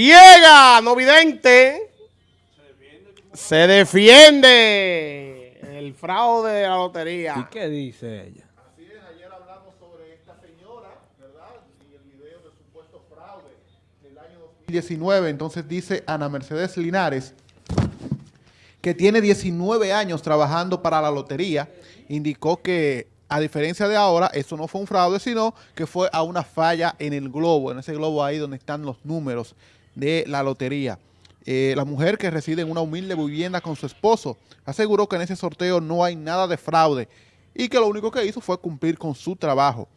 ciega, no vidente, se defiende el fraude de la lotería. ¿Y qué dice ella? Así es, ayer hablamos sobre esta señora, ¿verdad? Y el video de supuesto fraude del año 2019. Entonces dice Ana Mercedes Linares, que tiene 19 años trabajando para la lotería, indicó que a diferencia de ahora, eso no fue un fraude, sino que fue a una falla en el globo, en ese globo ahí donde están los números de la lotería. Eh, la mujer que reside en una humilde vivienda con su esposo aseguró que en ese sorteo no hay nada de fraude y que lo único que hizo fue cumplir con su trabajo.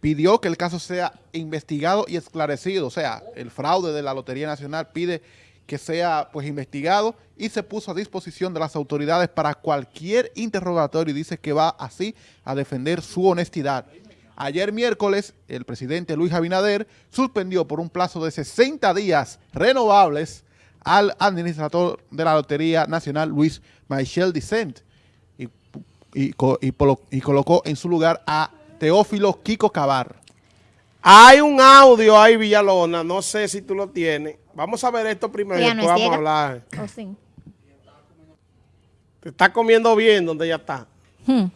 Pidió que el caso sea investigado y esclarecido, o sea, el fraude de la Lotería Nacional pide que sea pues investigado y se puso a disposición de las autoridades para cualquier interrogatorio y dice que va así a defender su honestidad. Ayer miércoles, el presidente Luis Abinader suspendió por un plazo de 60 días renovables al administrador de la Lotería Nacional, Luis Michel Dicent, y, y, y colocó en su lugar a Teófilo Kiko Cabar. Hay un audio ahí, Villalona, no sé si tú lo tienes. Vamos a ver esto primero y después vamos a hablar. Oh, sí. Te está comiendo bien donde ella está. Hmm.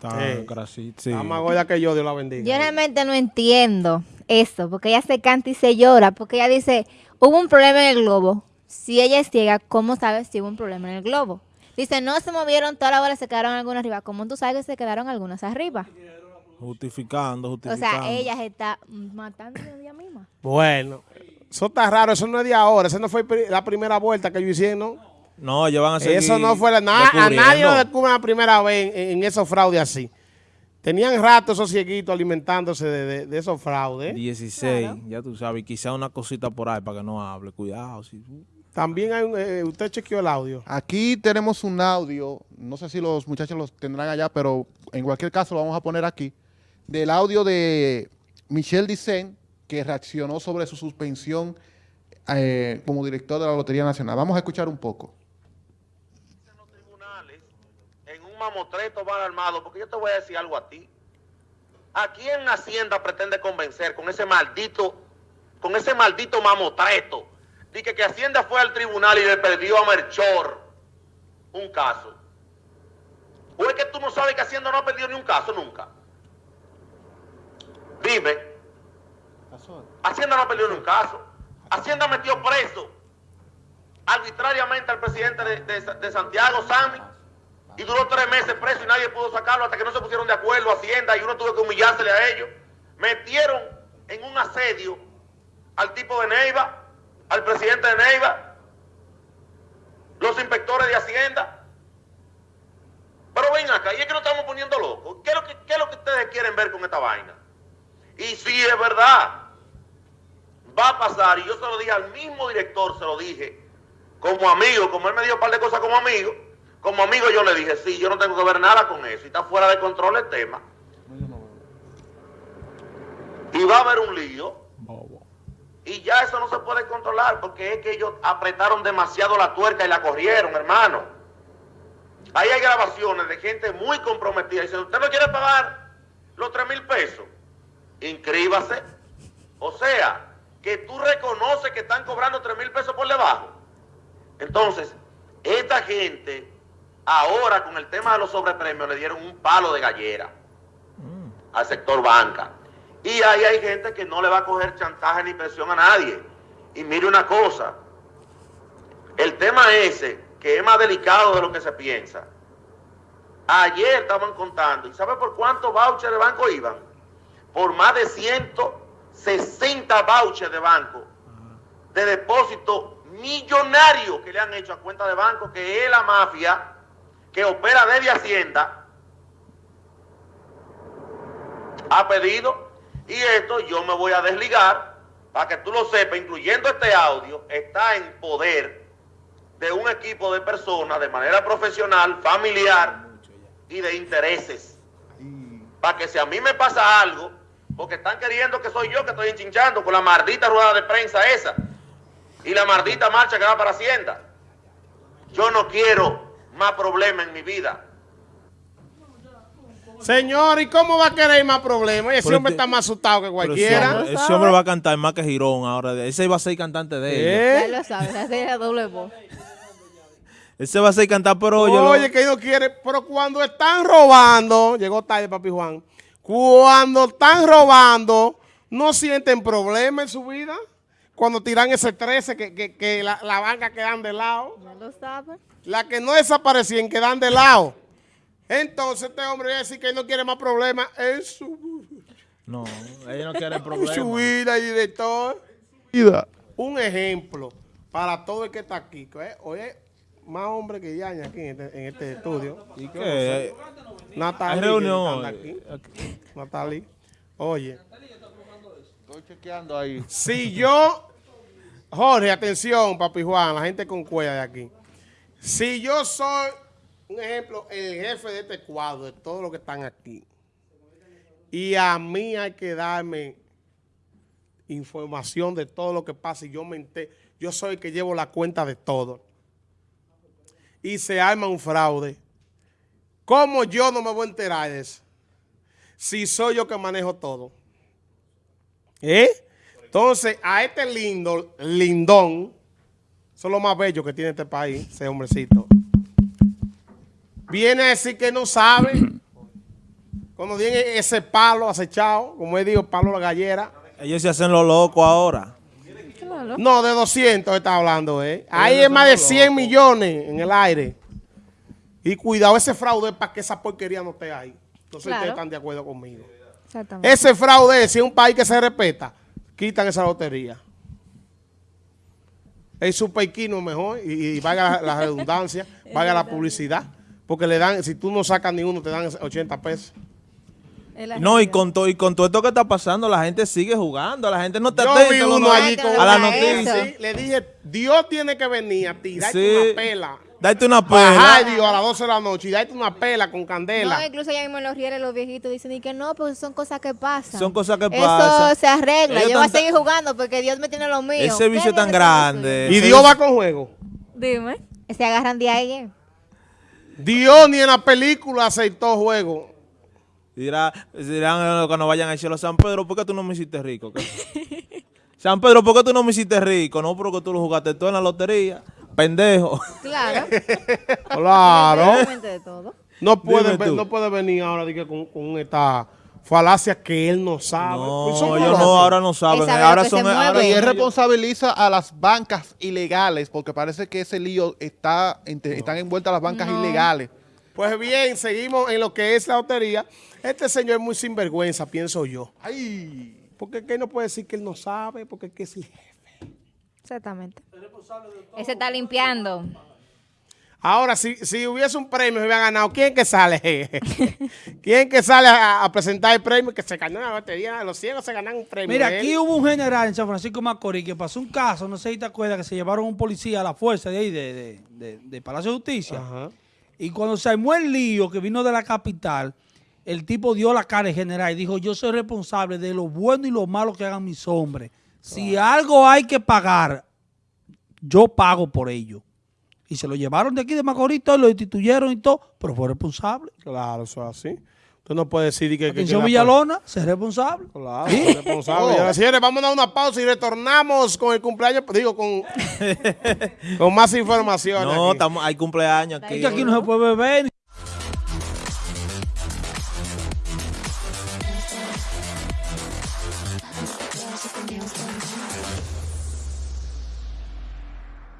Sí. grasita, sí. Está más gorda que yo, Dios la bendiga. Yo realmente no entiendo eso, porque ella se canta y se llora, porque ella dice, hubo un problema en el globo. Si ella es ciega, ¿cómo sabes si hubo un problema en el globo? Dice, no se movieron toda la hora, se quedaron algunas arriba. ¿Cómo tú sabes que se quedaron algunas arriba? Justificando, O justificando. sea, ella se está matando de ella misma. Bueno, eso está raro, eso no es de ahora, esa no fue la primera vuelta que yo hice, ¿no? Ellos van a seguir Eso no fue la nada, a nadie lo descubre la primera vez en, en esos fraudes así. Tenían rato esos cieguitos alimentándose de, de- de esos fraudes. 16, ya tú sabes, quizá una cosita por ahí para que no hable. Cuidado. También hay un, eh, usted chequeó el audio. Aquí tenemos un audio, no sé si los muchachos los tendrán allá, pero en cualquier caso lo vamos a poner aquí, del audio de Michel Dicen, que reaccionó sobre su suspensión eh, como director de la Lotería Nacional. Vamos a escuchar un poco. en los tribunales en un mamotreto mal armado, porque yo te voy a decir algo a ti. ¿A quién Hacienda pretende convencer con ese maldito, con ese maldito mamotreto? Dice que Hacienda fue al tribunal y le perdió a Merchor un caso. ¿O es que tú no sabes que Hacienda no ha perdido ni un caso nunca? Dime. Hacienda no ha perdido ni un caso. Hacienda metió preso arbitrariamente al presidente de, de- de Santiago, Sammy, y duró tres meses preso y nadie pudo sacarlo hasta que no se pusieron de acuerdo Hacienda y uno tuvo que humillársele a ellos. Metieron en un asedio al tipo de Neiva, al presidente de Neiva, los inspectores de Hacienda. Pero ven acá, y es que nos estamos poniendo locos. ¿Qué es lo que, qué es lo que ustedes quieren ver con esta vaina? Y si es verdad, va a pasar, y yo se lo dije al mismo director, se lo dije, como amigo, como él me dio un par de cosas como amigo, como amigo yo le dije, sí, yo no tengo que ver nada con eso, y está fuera de control el tema. Y va a haber un lío, y ya eso no se puede controlar, porque es que ellos apretaron demasiado la tuerca y la corrieron, hermano. Ahí hay grabaciones de gente muy comprometida. Dice, ¿usted no quiere pagar los 3 mil pesos? Inscríbase. O sea, que tú reconoces que están cobrando 3 mil pesos por debajo. Entonces, esta gente, ahora con el tema de los sobrepremios, le dieron un palo de gallera al sector banca. Y ahí hay gente que no le va a coger chantaje ni presión a nadie. Y mire una cosa, el tema ese, que es más delicado de lo que se piensa, ayer estaban contando, ¿y sabe por cuántos vouchers de banco iban? Por más de 160 vouchers de banco, de depósito millonario que le han hecho a cuenta de banco, que es la mafia que opera desde Hacienda, ha pedido. Y esto yo me voy a desligar para que tú lo sepas, incluyendo este audio, está en poder de un equipo de personas de manera profesional, familiar y de intereses. Para que si a mí me pasa algo, porque están queriendo que soy yo que estoy enchinchando con la maldita rueda de prensa esa y la maldita marcha que va para Hacienda. Yo no quiero más problemas en mi vida. Señor, ¿y cómo va a querer más problemas? Ese Pero hombre este- está más asustado que ese cualquiera. hombre, ese hombre va a cantar más que Girón ahora. Ese iba a ser cantante de. ¿Eh? Ya lo sabes, hacer la doble voz. Ese va a ser cantar, pero lo- Oye, que no quiere, pero cuando están robando, llegó tarde, papi Juan, cuando están robando, no sienten problema en su vida. Cuando tiran ese 13, que, que- que la, la banca quedan de lado. Ya lo sabes. La que no desaparecían quedan de lado. Entonces este hombre va a decir que no quiere más problemas en su, No, ella no quiere en su problemas. vida, director. Vida. Un ejemplo para todo el que está aquí. eh, Oye, más hombre que ya aquí en este, en este estudio. ¿Y qué? Natalie. Reunión aquí. Natalie. Oye, Estoy chequeando ahí. si yo, Jorge, atención, papi Juan, la gente con cuella de aquí. Si yo soy, un ejemplo, el jefe de este cuadro, de todos los que están aquí, y a mí hay que darme información de todo lo que pasa y yo me yo soy el que llevo la cuenta de todo. Y se arma un fraude. ¿Cómo yo no me voy a enterar de eso? Si soy yo que manejo todo. ¿Eh? Entonces, a este lindo, lindón, eso es lo más bello que tiene este país, ese hombrecito. Viene a decir que no sabe. Cuando tiene ese palo acechado, como él dijo, palo la gallera. Ellos se hacen los locos ahora. No, de 200 está hablando, ¿eh? Ahí es más de 100 millones en el aire. Y cuidado, ese fraude es para que esa porquería no esté ahí. Claro. ustedes están de acuerdo conmigo. Exactamente. Ese fraude, si es un país que se respeta, quitan esa lotería. El superquino es mejor y, y valga la, la redundancia, valga la publicidad. Porque le dan, si tú no sacas ni uno, te dan 80 pesos. Es No, y con, todo y con todo esto que está pasando, la gente sigue jugando. La gente no está Yo atenta vi uno no- allí con a la noticia. Sí, le dije, Dios tiene que venir a tirarte Sí. una pela. Date una pela. Dios a las 12 de la noche y darte una pela con candela. No, incluso ya mismo en los rieles los viejitos dicen y que no, pues son cosas que pasan. Son cosas que Eso pasan. se arregla. Ellos Yo voy a seguir jugando porque Dios me tiene lo mío. Ese ¿Qué vicio tan grande. y Dios va con juego. Dime. Se agarran de ahí. Dios ni en la película aceptó juego. Dirá, dirán eh, cuando vayan al cielo, San Pedro, ¿por qué tú no me hiciste rico? San Pedro, ¿por qué tú no me hiciste rico? No, porque tú lo jugaste todo en la lotería. Pendejo. Claro. Claro. Independientemente de todo. No puede, Dime no puede venir ahora dije, con, con esta falacia que él no sabe. Pues No, ellos locos. no, ahora no saben. Ahora son. ahora Y él ellos- responsabiliza a las bancas ilegales, porque parece que ese lío está, entre- están envueltas las bancas No. ilegales. Pues bien, seguimos en lo que es la lotería. Este señor es muy sinvergüenza, pienso yo. Ay, Porque que él no puede decir que él no sabe, porque es que es el jefe. Exactamente. Ese está limpiando. Ahora, si, si hubiese un premio, se hubiera ganado. ¿Quién que sale? ¿Quién que sale a, a presentar el premio? Que se ganó la lotería. Los ciegos se ganan un premio. Mira, aquí hubo un general en San Francisco de Macorís que pasó un caso, no sé si te acuerdas, que se llevaron un policía a la fuerza de ahí, de, de- de- de Palacio de Justicia. Ajá. Y cuando se armó el lío que vino de la capital, el tipo dio la cara al general y dijo, yo soy responsable de lo bueno y lo malo que hagan mis hombres. Si algo hay que pagar, yo pago por ello. Y se lo llevaron de aquí de Macorís, todo, lo destituyeron y todo, pero fue responsable. Claro, eso es así. Usted no puede decir que... que- que Atención la- Villalona, ser responsable. Claro, responsable. Oh. Señores, vamos a dar una pausa y retornamos con el cumpleaños, digo, con, con más información. No, estamos, hay cumpleaños aquí. Es que aquí no se puede beber.